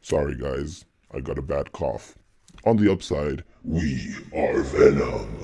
Sorry guys, I got a bad cough. On the upside, we are Venom.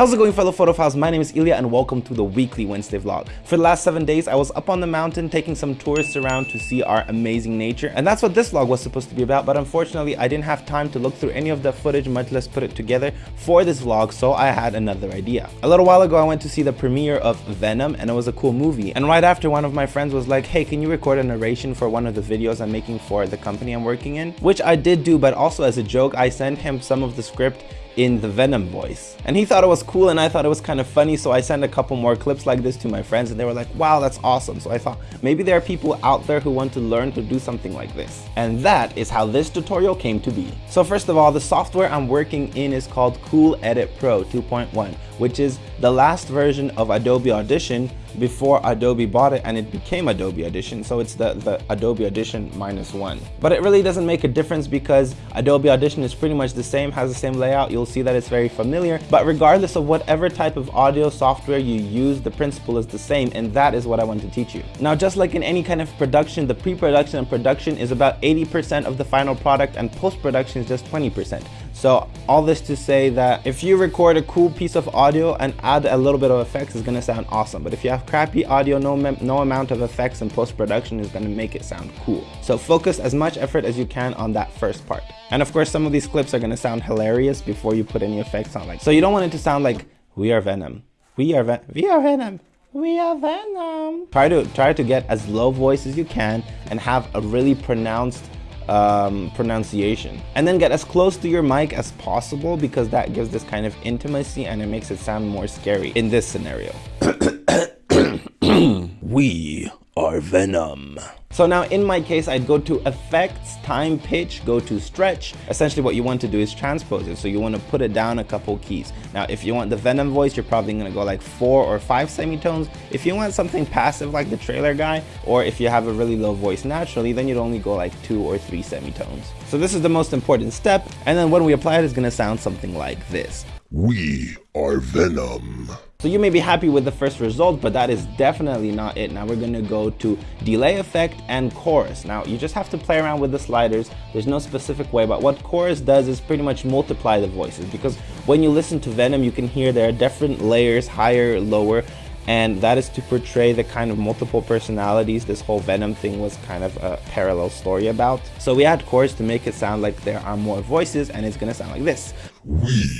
How's it going fellow photophiles? My name is Ilya and welcome to the weekly Wednesday vlog. For the last seven days, I was up on the mountain taking some tourists around to see our amazing nature. And that's what this vlog was supposed to be about. But unfortunately, I didn't have time to look through any of the footage, much less put it together for this vlog. So I had another idea. A little while ago, I went to see the premiere of Venom and it was a cool movie. And right after one of my friends was like, hey, can you record a narration for one of the videos I'm making for the company I'm working in? Which I did do, but also as a joke, I sent him some of the script in the Venom voice. And he thought it was cool and I thought it was kind of funny so I sent a couple more clips like this to my friends and they were like, wow, that's awesome. So I thought maybe there are people out there who want to learn to do something like this. And that is how this tutorial came to be. So first of all, the software I'm working in is called Cool Edit Pro 2.1, which is the last version of Adobe Audition before Adobe bought it and it became Adobe Audition. So it's the, the Adobe Audition minus one. But it really doesn't make a difference because Adobe Audition is pretty much the same, has the same layout. You'll see that it's very familiar. But regardless of whatever type of audio software you use, the principle is the same. And that is what I want to teach you. Now, just like in any kind of production, the pre-production and production is about 80% of the final product and post-production is just 20%. So all this to say that if you record a cool piece of audio and add a little bit of effects, it's gonna sound awesome. But if you have crappy audio, no, no amount of effects and post-production is gonna make it sound cool. So focus as much effort as you can on that first part. And of course, some of these clips are gonna sound hilarious before you put any effects on. Like, so you don't want it to sound like, we are Venom. We are, Ven we are Venom. We are Venom. Try to, try to get as low voice as you can and have a really pronounced um, pronunciation. And then get as close to your mic as possible because that gives this kind of intimacy and it makes it sound more scary in this scenario. we are Venom. So now in my case, I'd go to effects, time, pitch, go to stretch. Essentially what you want to do is transpose it. So you want to put it down a couple keys. Now, if you want the Venom voice, you're probably going to go like four or five semitones. If you want something passive like the trailer guy, or if you have a really low voice naturally, then you'd only go like two or three semitones. So this is the most important step. And then when we apply it, it's going to sound something like this. We are Venom. So you may be happy with the first result, but that is definitely not it. Now we're gonna go to delay effect and chorus. Now you just have to play around with the sliders. There's no specific way, but what chorus does is pretty much multiply the voices because when you listen to Venom, you can hear there are different layers, higher, lower, and that is to portray the kind of multiple personalities this whole Venom thing was kind of a parallel story about. So we add chorus to make it sound like there are more voices and it's gonna sound like this. We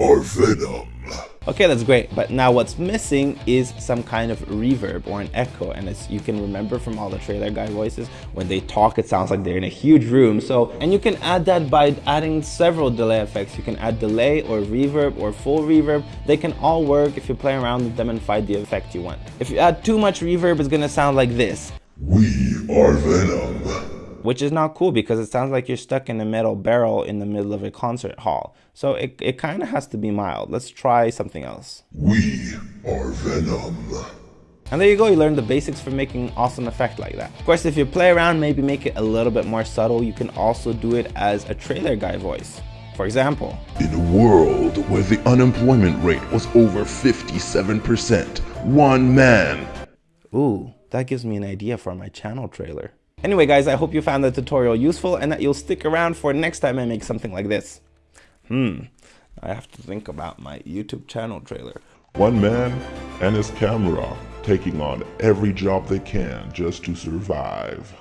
are Venom. Okay, that's great, but now what's missing is some kind of reverb or an echo, and as you can remember from all the trailer guy voices, when they talk, it sounds like they're in a huge room. So, and you can add that by adding several delay effects. You can add delay or reverb or full reverb. They can all work if you play around with them and find the effect you want. If you add too much reverb, it's gonna sound like this. We are Venom which is not cool because it sounds like you're stuck in a metal barrel in the middle of a concert hall. So it, it kind of has to be mild. Let's try something else. We are Venom. And there you go, you learned the basics for making awesome effect like that. Of course, if you play around, maybe make it a little bit more subtle, you can also do it as a trailer guy voice. For example, in a world where the unemployment rate was over 57%, one man. Ooh, that gives me an idea for my channel trailer. Anyway guys, I hope you found the tutorial useful and that you'll stick around for next time I make something like this. Hmm, I have to think about my YouTube channel trailer. One man and his camera taking on every job they can just to survive.